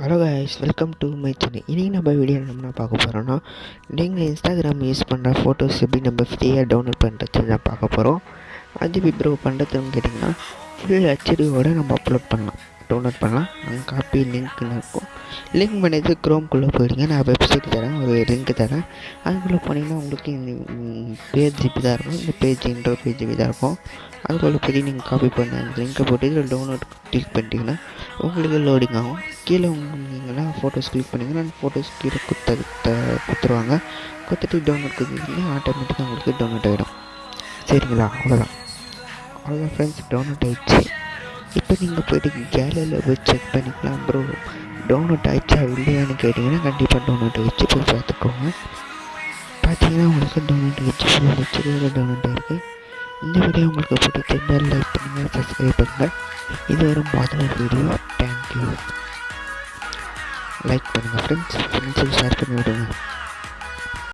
Hello guys welcome to my channel இன்றைக்கி நம்ம video என்ன பார்க்க போகிறோன்னா நீங்கள் இன்ஸ்டாகிராம் யூஸ் பண்ணுற ஃபோட்டோஸ் எப்படி நம்ம ஃப்ரீயாக டவுன்லோட் பண்ணுறது தான் பார்க்க போகிறோம் அது ப்ரோ பண்ணுறதுன்னு கேட்டிங்கன்னா ஃபுல் ஹெச்டியோடு நம்ம அப்லோட் பண்ணலாம். டவுன்லோட் பண்ணலாம். அங்கே காப்பி லிங்க்னு இருக்கும். லிங்க் பண்ணிட்டு க்ரோம்குள்ளே போயிடுங்க. நான் வெப்சைட் தரேன். ஒரு லிங்க் தரேன். அதுக்குள்ளே போனீங்கன்னா உங்களுக்கு பேஜ் இப்படி தான் இருக்கும். இந்த பேஜ் இன்ட்ரோ பேஜ் இப்படி தான் இருக்கும். அதுக்குள்ளே போய் நீங்கள் காப்பி பண்ண அந்த லிங்கை போட்டு இதில் டவுன்லோட் கிளிக் பண்ணிட்டீங்கன்னா உங்களுக்கு லோடிங் ஆகும். கீழே நீங்களாம் ஃபோட்டோஸ் கிளிக் பண்ணிங்கன்னா ஃபோட்டோஸ் கீழே குத்த கொடுத்துருவாங்க குத்துட்டு டவுன்லோட் கொடுத்தீங்கன்னா ஆட்டோமேட்டிக்காக உங்களுக்கு டவுன்லோட் ஆகிடும் சரிங்களா? அவ்வளோதான் அவ்வளோதான் ஃப்ரெண்ட்ஸ் டவுன்லோட் ஆகிடுச்சு இப்போ நீங்கள் போய்ட்டு கேலரியில் போய் செக் பண்ணிக்கலாம் ப்ரோ டவுன்லோட் ஆகிடுச்சா இல்லையான்னு கேட்டிங்கன்னா கண்டிப்பாக டவுன்லோட் ஆகிடுச்சு போய் பார்த்துக்கோங்க. பார்த்தீங்கன்னா உங்களுக்கு டவுன்லோட் ஆகிடுச்சு ஃபுல் ஹெச்டியோட டவுன்லோட் ஆகிருக்கு இந்த வீடியோ உங்களுக்கு பிடிச்சிருந்தால் லைக் பண்ணுங்கள் சப்ஸ்கிரைப் பண்ணுங்கள் இது ஒரு முதல் வீடியோ தேங்க்யூ லைக் பண்ணுங்கள் ஃப்ரெண்ட்ஸ் ஃப்ரெண்ட்ஸுக்கு ஷேர் பண்ணி விடுங்க